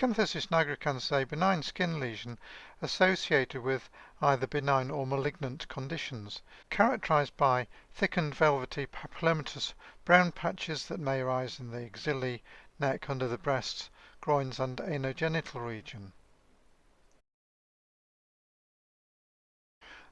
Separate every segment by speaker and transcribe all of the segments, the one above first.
Speaker 1: Acanthosis nigricans is a benign skin lesion associated with either benign or malignant conditions, characterized by thickened velvety papillomatous brown patches that may arise in the axillae, neck, under the breasts, groins and anogenital region.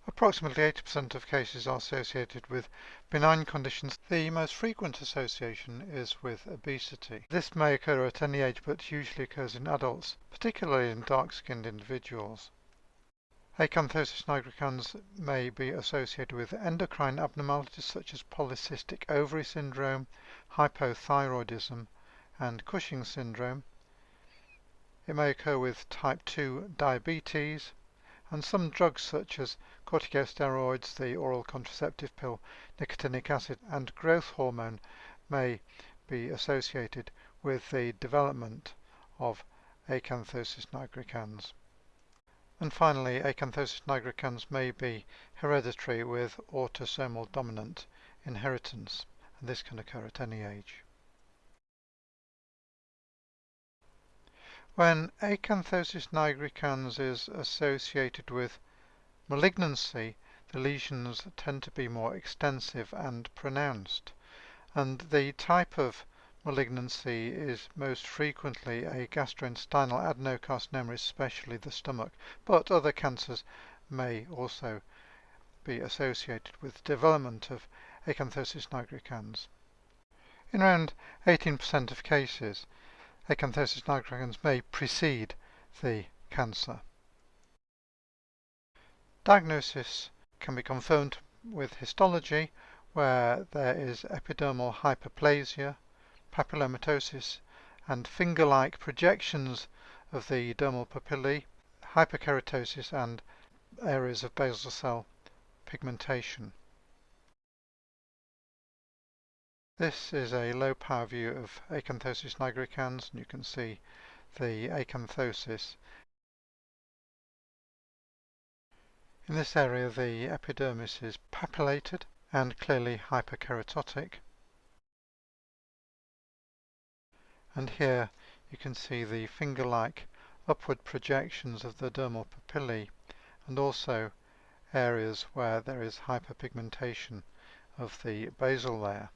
Speaker 1: Approximately 80% of cases are associated with benign conditions. The most frequent association is with obesity. This may occur at any age but usually occurs in adults, particularly in dark-skinned individuals. Acanthosis nigricans may be associated with endocrine abnormalities such as polycystic ovary syndrome, hypothyroidism, and Cushing syndrome. It may occur with type 2 diabetes, and some drugs such as corticosteroids, the oral contraceptive pill, nicotinic acid and growth hormone may be associated with the development of acanthosis nigricans. And finally, acanthosis nigricans may be hereditary with autosomal dominant inheritance, and this can occur at any age. When acanthosis nigricans is associated with malignancy, the lesions tend to be more extensive and pronounced. And the type of malignancy is most frequently a gastrointestinal adenocarcinoma, especially the stomach, but other cancers may also be associated with development of acanthosis nigricans. In around 18% of cases, acanthosis nigricans may precede the cancer. Diagnosis can be confirmed with histology where there is epidermal hyperplasia, papillomatosis and finger-like projections of the dermal papillae, hyperkeratosis and areas of basal cell pigmentation. This is a low power view of Acanthosis nigricans and you can see the acanthosis. In this area the epidermis is papillated and clearly hyperkeratotic. And here you can see the finger-like upward projections of the dermal papillae and also areas where there is hyperpigmentation of the basal layer.